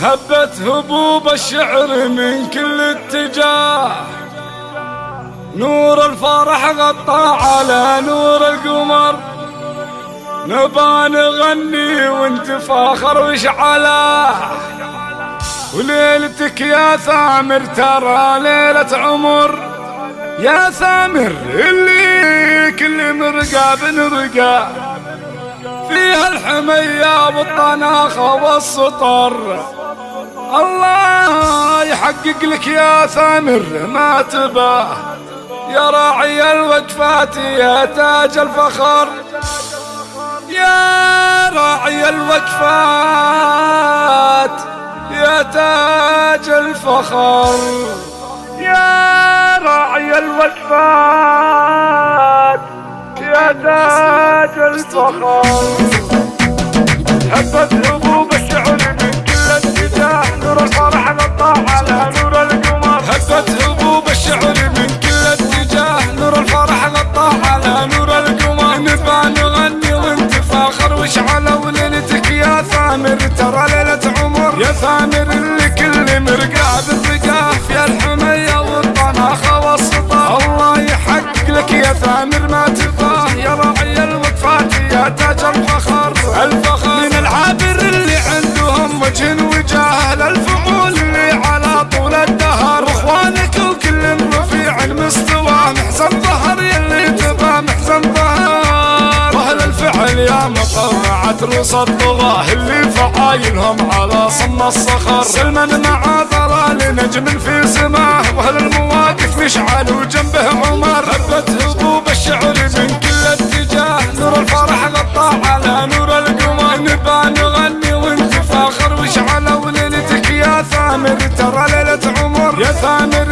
هبت هبوب الشعر من كل اتجاه. نور الفرح غطى على نور القمر. نبى نغني وانت فاخر وشعله وليلتك يا ثامر ترى ليلة عمر. يا ثامر اللي كل مرقى بنرقى فيها الحمية والطناخة والسطر. الله يحقق لك يا ثامر ما تباه يا راعي الوقفات يا تاج الفخر. يا راعي الوقفات يا تاج الفخر. يا راعي الوقفات يا تاج الفخر. نور القمر هبت هبوب الشعر من كل اتجاه؟ نور الفرح نطع على نور القمر نبى نغني وانت فاخر واشعل وليلتك يا ثامر ترى ليلة عمر. يا ثامر اللي كل مرقاه بالرقاه في الحمية والطناخة والسطا الله يحقق لك يا ثامر ما تباه يا راعي الوقفات يا تاج الفخر الفخر من العابر اللي عندهم وجه وجاه. للفعول محزن ظهر يلي تبى محزن ظهر وأهل الفعل يا مطلعة رؤوس الطغاة اللي فعايلهم على صم الصخر. سلما مع ضلال نجم في سماه. وأهل المواقف مشعل وجنبه عمر. هبت هبوب الشعر من كل اتجاه. نور الفرح غطى على نور القمر نبى نغني وانت فاخر وشعل وليلتك يا ثامر. ترى ليلة عمر يا ثامر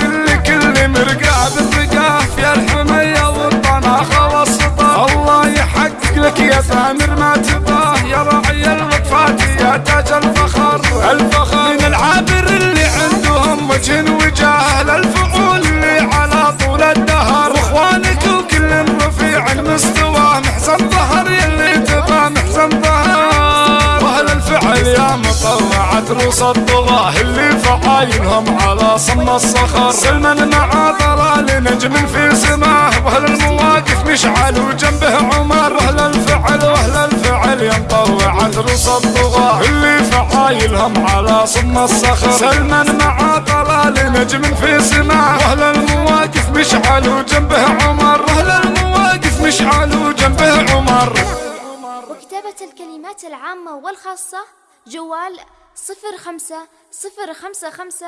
يا ثامر ما تباه يا راعي الوقفات يا تاج الفخر. الفخر من العابر اللي عندهم وجه وجاه للفعول اللي على طول الدهر. واخوانك وكل رفيع المستوى محزن ظهر يلي تبى محزن ظهر. واهل الفعل يا مطلعة رؤوس الطغاة اللي فعايلهم على صم الصخر؟ سلما مع ضلال نجم في سماه. واهل المواقف مشعل وجنبه عمر؟ واهل رؤوس الطغاة اللي فعايلهم على صم الصخر. سلما مع ضلال نجم في سماه واهل المواقف مشعل وجنبه عمر. واهل المواقف مشعل وجنبه عمر. وكتابة الكلمات العامة والخاصة جوال صفر خمسة صفر خمسة خمسة